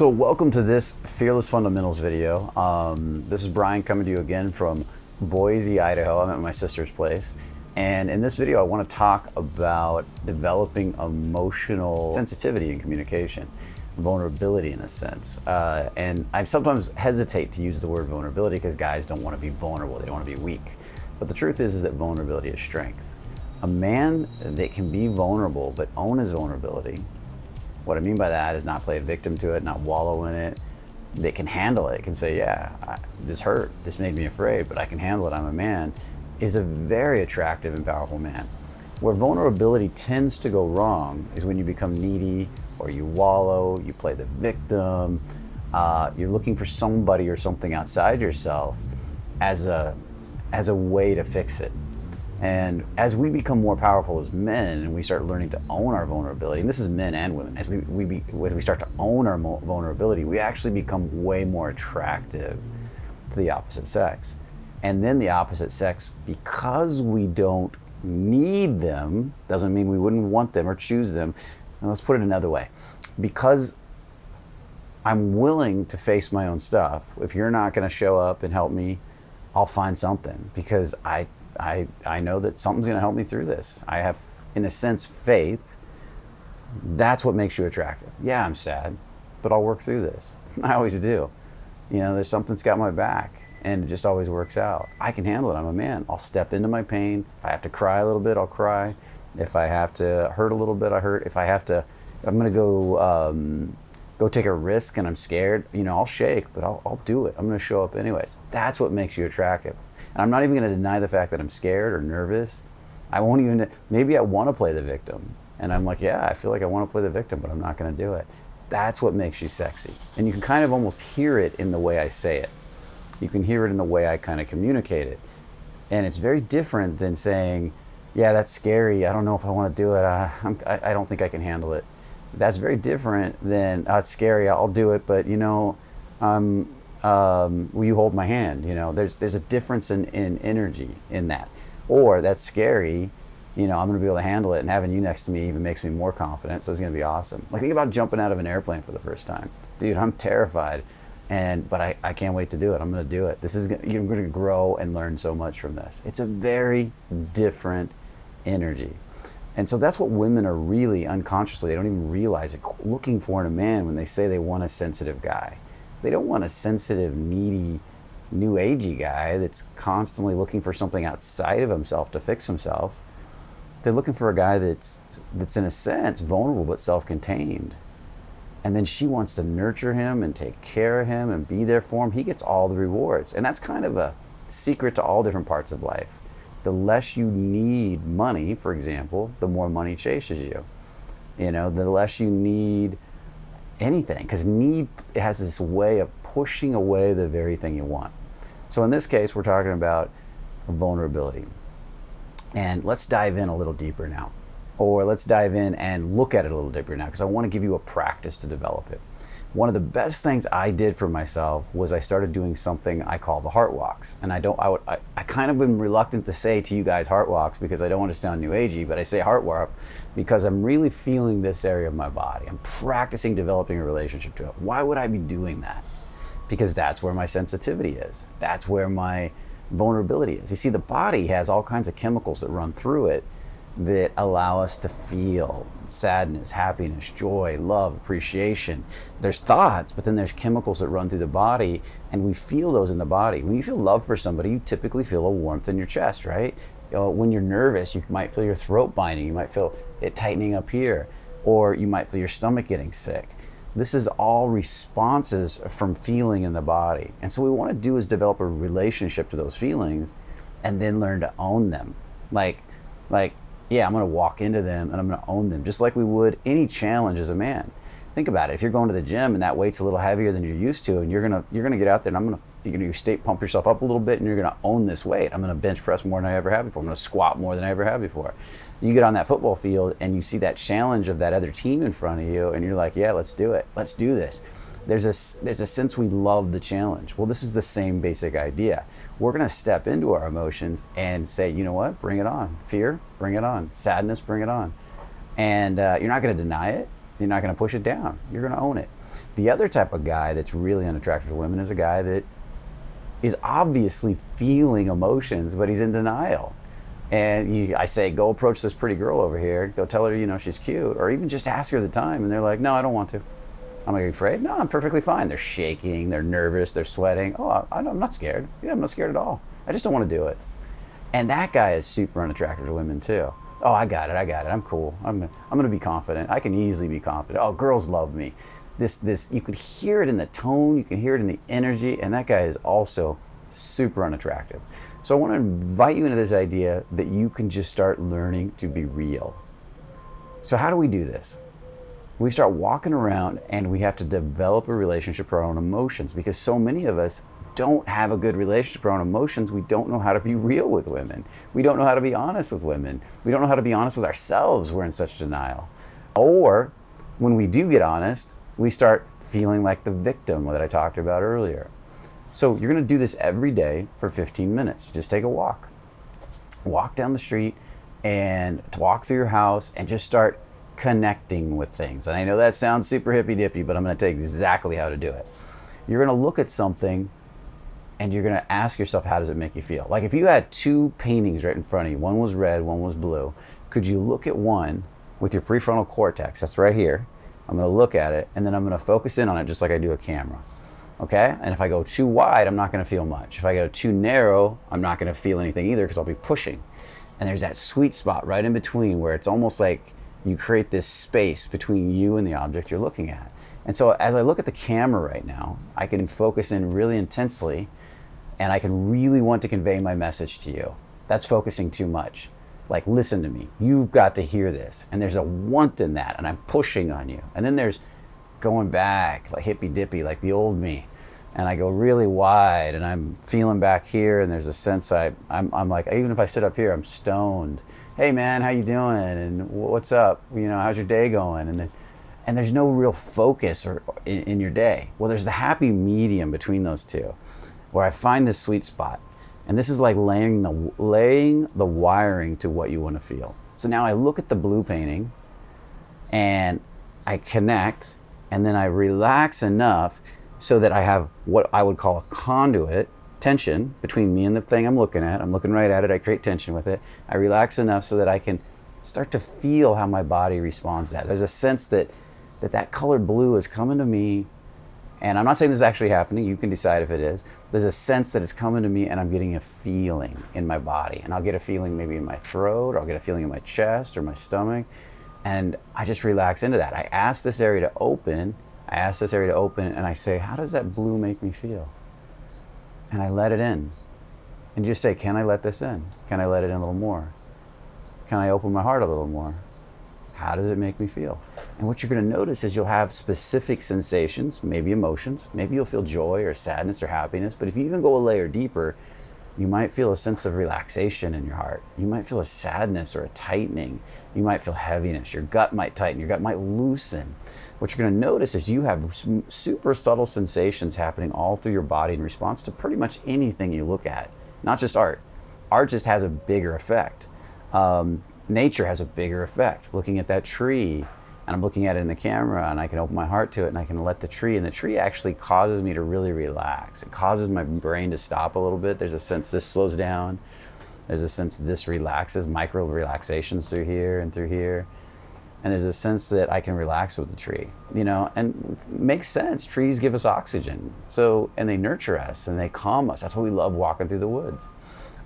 So welcome to this Fearless Fundamentals video. Um, this is Brian coming to you again from Boise, Idaho. I'm at my sister's place. And in this video, I want to talk about developing emotional sensitivity in communication, vulnerability in a sense. Uh, and I sometimes hesitate to use the word vulnerability because guys don't want to be vulnerable. They don't want to be weak. But the truth is, is that vulnerability is strength. A man that can be vulnerable but own his vulnerability what I mean by that is not play a victim to it, not wallow in it. They can handle it, can say, yeah, I, this hurt, this made me afraid, but I can handle it, I'm a man, is a very attractive and powerful man. Where vulnerability tends to go wrong is when you become needy or you wallow, you play the victim, uh, you're looking for somebody or something outside yourself as a, as a way to fix it. And as we become more powerful as men and we start learning to own our vulnerability, and this is men and women, as we, we, be, as we start to own our vulnerability, we actually become way more attractive to the opposite sex. And then the opposite sex, because we don't need them, doesn't mean we wouldn't want them or choose them. And let's put it another way. Because I'm willing to face my own stuff, if you're not going to show up and help me, I'll find something because I I, I know that something's going to help me through this. I have, in a sense, faith. That's what makes you attractive. Yeah, I'm sad, but I'll work through this. I always do. You know, there's something that's got my back and it just always works out. I can handle it. I'm a man. I'll step into my pain. If I have to cry a little bit, I'll cry. If I have to hurt a little bit, I hurt. If I have to, I'm going to go um, go take a risk and I'm scared, you know, I'll shake, but I'll, I'll do it. I'm going to show up anyways. That's what makes you attractive. And I'm not even going to deny the fact that I'm scared or nervous. I won't even, maybe I want to play the victim. And I'm like, yeah, I feel like I want to play the victim, but I'm not going to do it. That's what makes you sexy. And you can kind of almost hear it in the way I say it. You can hear it in the way I kind of communicate it. And it's very different than saying, yeah, that's scary. I don't know if I want to do it. I, I, I don't think I can handle it. That's very different than, oh, it's scary. I'll do it. But, you know, um, um, will you hold my hand? You know, there's there's a difference in, in energy in that. Or that's scary, you know, I'm gonna be able to handle it and having you next to me even makes me more confident. So it's gonna be awesome. Like think about jumping out of an airplane for the first time. Dude, I'm terrified. And but I, I can't wait to do it. I'm gonna do it. This is you're gonna grow and learn so much from this. It's a very different energy. And so that's what women are really unconsciously, they don't even realize it, looking for in a man when they say they want a sensitive guy. They don't want a sensitive, needy, new agey guy that's constantly looking for something outside of himself to fix himself. They're looking for a guy that's that's in a sense vulnerable but self-contained. And then she wants to nurture him and take care of him and be there for him. He gets all the rewards. And that's kind of a secret to all different parts of life. The less you need money, for example, the more money chases you. You know, the less you need anything because need has this way of pushing away the very thing you want. So in this case, we're talking about vulnerability. And let's dive in a little deeper now. Or let's dive in and look at it a little deeper now because I want to give you a practice to develop it one of the best things I did for myself was I started doing something I call the heart walks. And I don't, I, would, I, I kind of been reluctant to say to you guys heart walks because I don't want to sound new agey, but I say heart walk because I'm really feeling this area of my body. I'm practicing developing a relationship to it. Why would I be doing that? Because that's where my sensitivity is. That's where my vulnerability is. You see, the body has all kinds of chemicals that run through it that allow us to feel sadness, happiness, joy, love, appreciation. There's thoughts, but then there's chemicals that run through the body, and we feel those in the body. When you feel love for somebody, you typically feel a warmth in your chest, right? You know, when you're nervous, you might feel your throat binding, you might feel it tightening up here, or you might feel your stomach getting sick. This is all responses from feeling in the body. And so, what we want to do is develop a relationship to those feelings and then learn to own them. Like, like yeah, I'm going to walk into them and I'm going to own them, just like we would any challenge as a man. Think about it. If you're going to the gym and that weight's a little heavier than you're used to, and you're gonna you're gonna get out there and I'm gonna you're gonna state pump yourself up a little bit and you're gonna own this weight. I'm gonna bench press more than I ever have before. I'm gonna squat more than I ever have before. You get on that football field and you see that challenge of that other team in front of you, and you're like, yeah, let's do it. Let's do this there's a, there's a sense we love the challenge. Well, this is the same basic idea. We're going to step into our emotions and say, you know what, bring it on. Fear, bring it on. Sadness, bring it on. And uh, you're not going to deny it. You're not going to push it down. You're going to own it. The other type of guy that's really unattractive to women is a guy that is obviously feeling emotions, but he's in denial. And you, I say, go approach this pretty girl over here. Go tell her, you know, she's cute, or even just ask her the time. And they're like, no, I don't want to. I'm like, afraid? No, I'm perfectly fine. They're shaking, they're nervous, they're sweating. Oh, I, I'm not scared. Yeah, I'm not scared at all. I just don't want to do it. And that guy is super unattractive to women too. Oh, I got it. I got it. I'm cool. I'm, I'm going to be confident. I can easily be confident. Oh, girls love me. This, this, you could hear it in the tone, you can hear it in the energy, and that guy is also super unattractive. So I want to invite you into this idea that you can just start learning to be real. So how do we do this? We start walking around and we have to develop a relationship for our own emotions because so many of us don't have a good relationship with our own emotions, we don't know how to be real with women. We don't know how to be honest with women. We don't know how to be honest with ourselves. We're in such denial. Or when we do get honest, we start feeling like the victim that I talked about earlier. So you're going to do this every day for 15 minutes. Just take a walk. Walk down the street and walk through your house and just start connecting with things. And I know that sounds super hippy dippy, but I'm going to tell you exactly how to do it. You're going to look at something and you're going to ask yourself, how does it make you feel? Like if you had two paintings right in front of you, one was red, one was blue, could you look at one with your prefrontal cortex? That's right here. I'm going to look at it and then I'm going to focus in on it just like I do a camera. Okay? And if I go too wide, I'm not going to feel much. If I go too narrow, I'm not going to feel anything either because I'll be pushing. And there's that sweet spot right in between where it's almost like you create this space between you and the object you're looking at. And so as I look at the camera right now, I can focus in really intensely and I can really want to convey my message to you. That's focusing too much. Like, listen to me. You've got to hear this. And there's a want in that, and I'm pushing on you. And then there's going back, like hippy dippy, like the old me. And I go really wide, and I'm feeling back here, and there's a sense I, I'm, I'm like, even if I sit up here, I'm stoned. Hey man, how you doing? And what's up? You know, how's your day going? And then, and there's no real focus or in, in your day. Well, there's the happy medium between those two where I find this sweet spot. And this is like laying the, laying the wiring to what you want to feel. So now I look at the blue painting and I connect and then I relax enough so that I have what I would call a conduit tension between me and the thing I'm looking at. I'm looking right at it, I create tension with it. I relax enough so that I can start to feel how my body responds to that. There's a sense that that, that colored blue is coming to me and I'm not saying this is actually happening, you can decide if it is. There's a sense that it's coming to me and I'm getting a feeling in my body. And I'll get a feeling maybe in my throat, or I'll get a feeling in my chest or my stomach. And I just relax into that. I ask this area to open, I ask this area to open, and I say, How does that blue make me feel? And I let it in. And just say, Can I let this in? Can I let it in a little more? Can I open my heart a little more? How does it make me feel? And what you're going to notice is you'll have specific sensations, maybe emotions. Maybe you'll feel joy or sadness or happiness. But if you even go a layer deeper, you might feel a sense of relaxation in your heart. You might feel a sadness or a tightening. You might feel heaviness. Your gut might tighten. Your gut might loosen. What you're going to notice is you have super subtle sensations happening all through your body in response to pretty much anything you look at, not just art. Art just has a bigger effect. Um, nature has a bigger effect. Looking at that tree, and I'm looking at it in the camera, and I can open my heart to it, and I can let the tree, and the tree actually causes me to really relax. It causes my brain to stop a little bit. There's a sense this slows down. There's a sense this relaxes, micro relaxations through here and through here. And there's a sense that I can relax with the tree, you know, and makes sense. Trees give us oxygen. So, and they nurture us and they calm us. That's why we love walking through the woods.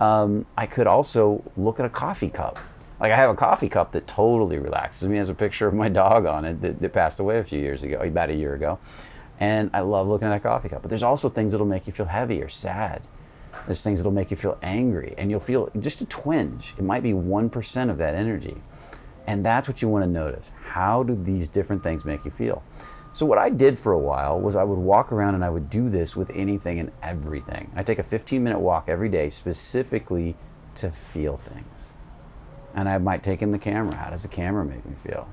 Um, I could also look at a coffee cup like I have a coffee cup that totally relaxes me. It has a picture of my dog on it that, that, passed away a few years ago, about a year ago. And I love looking at that coffee cup. But there's also things that'll make you feel heavy or sad. There's things that'll make you feel angry. And you'll feel just a twinge. It might be 1% of that energy. And that's what you want to notice. How do these different things make you feel? So what I did for a while was I would walk around and I would do this with anything and everything. I take a 15 minute walk every day specifically to feel things and I might take in the camera. How does the camera make me feel?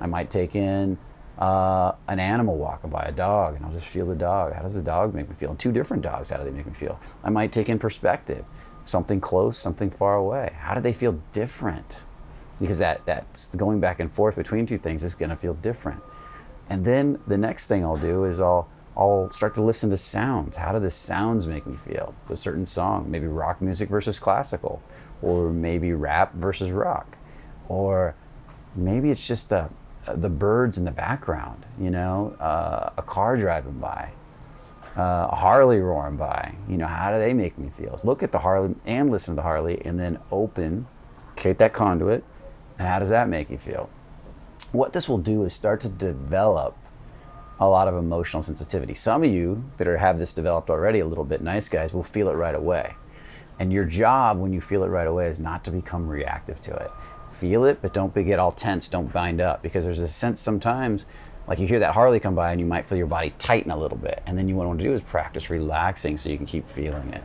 I might take in uh, an animal walking by, a dog, and I'll just feel the dog. How does the dog make me feel? And two different dogs, how do they make me feel? I might take in perspective, something close, something far away. How do they feel different? Because that that's going back and forth between two things is going to feel different. And then the next thing I'll do is I'll I'll start to listen to sounds. How do the sounds make me feel? A certain song, maybe rock music versus classical, or maybe rap versus rock, or maybe it's just uh, the birds in the background, you know, uh, a car driving by, uh, a Harley roaring by. You know, how do they make me feel? Look at the Harley and listen to the Harley, and then open, create that conduit, and how does that make you feel? What this will do is start to develop a lot of emotional sensitivity. Some of you that are, have this developed already a little bit, nice guys, will feel it right away. And your job when you feel it right away is not to become reactive to it. Feel it, but don't get all tense, don't bind up, because there's a sense sometimes, like you hear that Harley come by and you might feel your body tighten a little bit. And then you want to do is practice relaxing so you can keep feeling it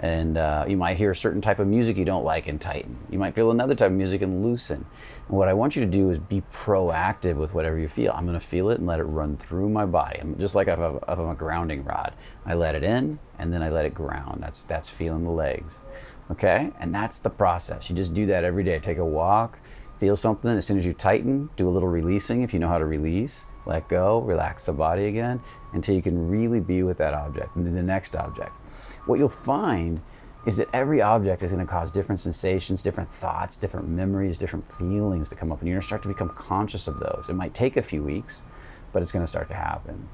and uh, you might hear a certain type of music you don't like and tighten. You might feel another type of music and loosen. And what I want you to do is be proactive with whatever you feel. I'm going to feel it and let it run through my body. I'm just like if I'm, if I'm a grounding rod. I let it in and then I let it ground. That's that's feeling the legs. Okay, and that's the process. You just do that every day. Take a walk, feel something. As soon as you tighten, do a little releasing if you know how to release. Let go, relax the body again until you can really be with that object and do the next object what you'll find is that every object is going to cause different sensations, different thoughts, different memories, different feelings to come up, and you're going to start to become conscious of those. It might take a few weeks, but it's going to start to happen.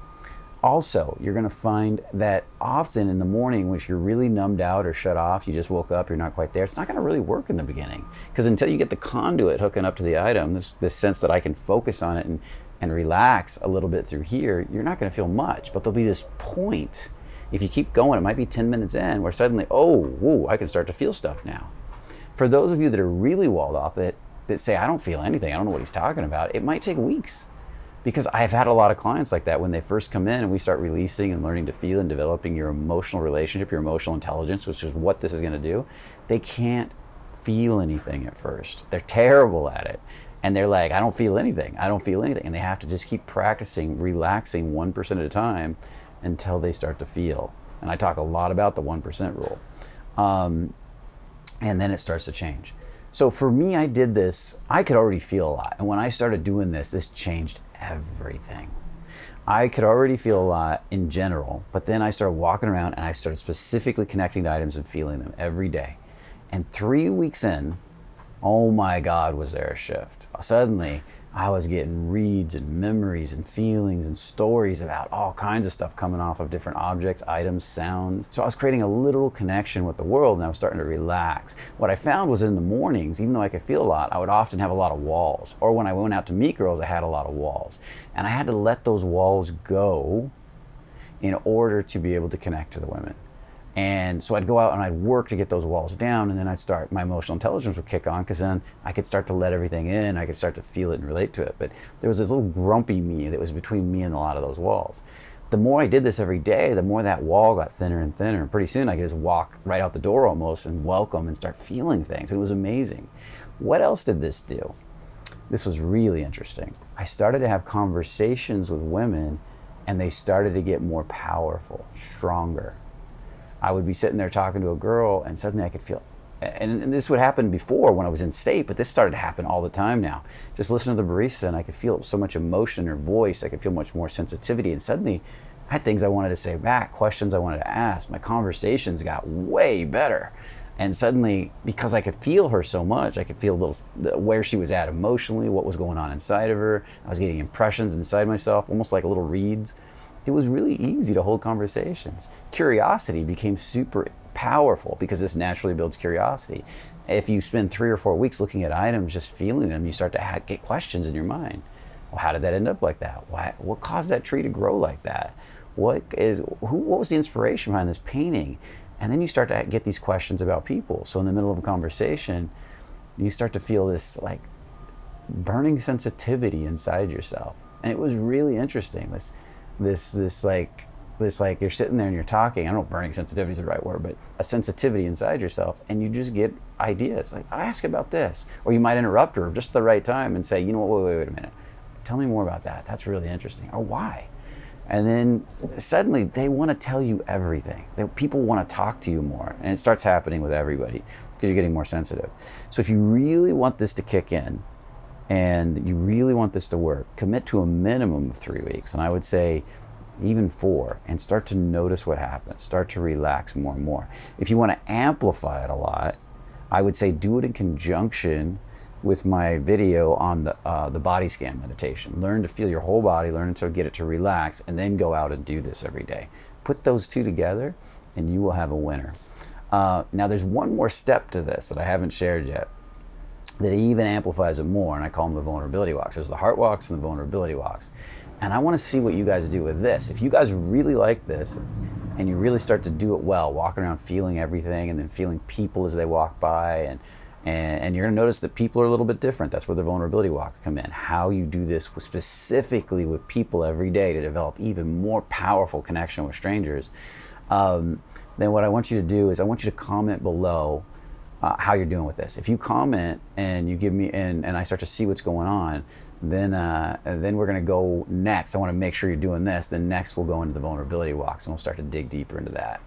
Also, you're going to find that often in the morning, if you're really numbed out or shut off, you just woke up, you're not quite there, it's not going to really work in the beginning. Because until you get the conduit hooking up to the item, this, this sense that I can focus on it and, and relax a little bit through here, you're not going to feel much. But there'll be this point if you keep going, it might be 10 minutes in where suddenly, oh, whoa, I can start to feel stuff now. For those of you that are really walled off that, that say, I don't feel anything, I don't know what he's talking about, it might take weeks. Because I've had a lot of clients like that when they first come in and we start releasing and learning to feel and developing your emotional relationship, your emotional intelligence, which is what this is going to do. They can't feel anything at first. They're terrible at it. And they're like, I don't feel anything. I don't feel anything. And they have to just keep practicing, relaxing 1% at a time until they start to feel. And I talk a lot about the 1% rule. Um, and then it starts to change. So for me, I did this, I could already feel a lot. And when I started doing this, this changed everything. I could already feel a lot in general, but then I started walking around and I started specifically connecting to items and feeling them every day. And three weeks in, oh my God, was there a shift. Suddenly, I was getting reads and memories and feelings and stories about all kinds of stuff coming off of different objects, items, sounds. So I was creating a literal connection with the world and I was starting to relax. What I found was in the mornings, even though I could feel a lot, I would often have a lot of walls. Or when I went out to meet girls, I had a lot of walls. And I had to let those walls go in order to be able to connect to the women. And so I'd go out and I'd work to get those walls down, and then I'd start, my emotional intelligence would kick on because then I could start to let everything in, I could start to feel it and relate to it. But there was this little grumpy me that was between me and a lot of those walls. The more I did this every day, the more that wall got thinner and thinner. And pretty soon I could just walk right out the door almost and welcome and start feeling things. It was amazing. What else did this do? This was really interesting. I started to have conversations with women, and they started to get more powerful, stronger I would be sitting there talking to a girl, and suddenly I could feel. And, and this would happen before when I was in state, but this started to happen all the time now. Just listen to the barista, and I could feel so much emotion in her voice. I could feel much more sensitivity, and suddenly I had things I wanted to say back, questions I wanted to ask. My conversations got way better. And suddenly, because I could feel her so much, I could feel where she was at emotionally, what was going on inside of her. I was getting impressions inside myself, almost like little reads it was really easy to hold conversations. Curiosity became super powerful because this naturally builds curiosity. If you spend three or four weeks looking at items, just feeling them, you start to get questions in your mind. Well, how did that end up like that? Why, what caused that tree to grow like that? What is who? What was the inspiration behind this painting? And then you start to get these questions about people. So in the middle of a conversation, you start to feel this like burning sensitivity inside yourself, and it was really interesting. This this this like this like you're sitting there and you're talking. I don't know if burning sensitivity is the right word, but a sensitivity inside yourself, and you just get ideas like I ask about this, or you might interrupt her just the right time and say, you know what, wait, wait, wait a minute, tell me more about that. That's really interesting, or why? And then suddenly they want to tell you everything. They, people want to talk to you more, and it starts happening with everybody because you're getting more sensitive. So if you really want this to kick in, and you really want this to work, commit to a minimum of three weeks. And I would say even four, and start to notice what happens. Start to relax more and more. If you want to amplify it a lot, I would say do it in conjunction with my video on the, uh, the body scan meditation. Learn to feel your whole body, learn to get it to relax, and then go out and do this every day. Put those two together, and you will have a winner. Uh, now, there's one more step to this that I haven't shared yet that even amplifies it more, and I call them the vulnerability walks. There's the heart walks and the vulnerability walks. And I want to see what you guys do with this. If you guys really like this and you really start to do it well, walking around feeling everything and then feeling people as they walk by and and, and you're to notice that people are a little bit different. That's where the vulnerability walks come in. How you do this specifically with people every day to develop even more powerful connection with strangers. Um, then what I want you to do is I want you to comment below uh, how you're doing with this. If you comment and you give me and, and I start to see what's going on, then uh, then we're going to go next. I want to make sure you're doing this. Then next we'll go into the vulnerability walks and we'll start to dig deeper into that.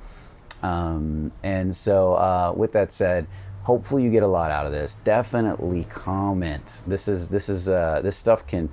Um, and so uh, with that said, hopefully you get a lot out of this. Definitely comment. This is this is uh, this stuff can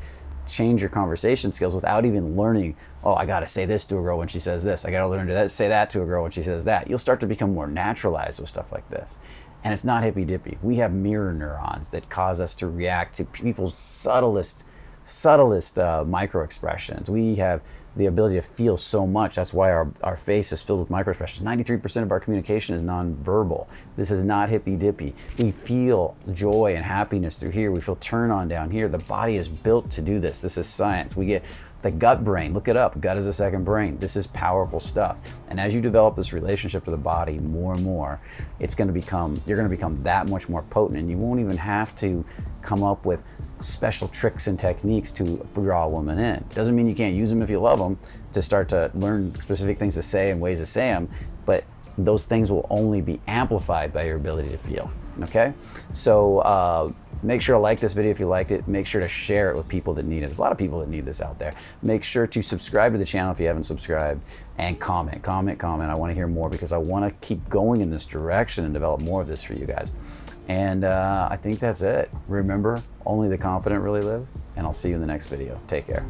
change your conversation skills without even learning. Oh, I got to say this to a girl when she says this. I got to learn to that, say that to a girl when she says that. You'll start to become more naturalized with stuff like this. And it's not hippy dippy. We have mirror neurons that cause us to react to people's subtlest, subtlest uh, micro expressions. We have the ability to feel so much. That's why our, our face is filled with micro expressions. 93% of our communication is nonverbal. This is not hippy dippy. We feel joy and happiness through here. We feel turn on down here. The body is built to do this. This is science. We get the gut brain, look it up. Gut is a second brain. This is powerful stuff. And as you develop this relationship to the body more and more, it's going to become, you're going to become that much more potent. And you won't even have to come up with special tricks and techniques to draw a woman in. Doesn't mean you can't use them if you love them to start to learn specific things to say and ways to say them, but those things will only be amplified by your ability to feel. Okay? So, uh, Make sure to like this video if you liked it. Make sure to share it with people that need it. There's a lot of people that need this out there. Make sure to subscribe to the channel if you haven't subscribed and comment, comment, comment. I want to hear more because I want to keep going in this direction and develop more of this for you guys. And uh, I think that's it. Remember, only the confident really live. And I'll see you in the next video. Take care.